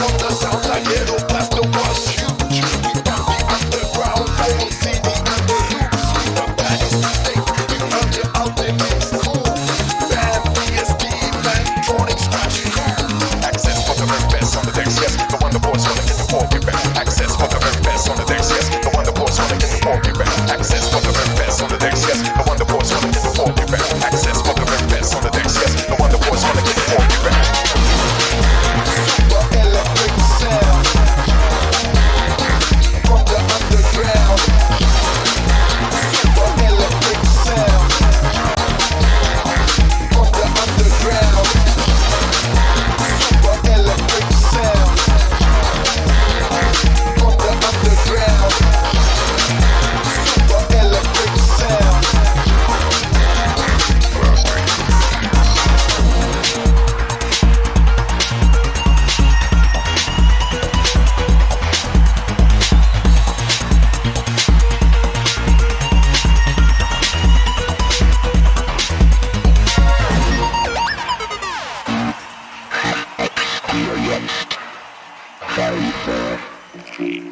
conta, salta, Bye.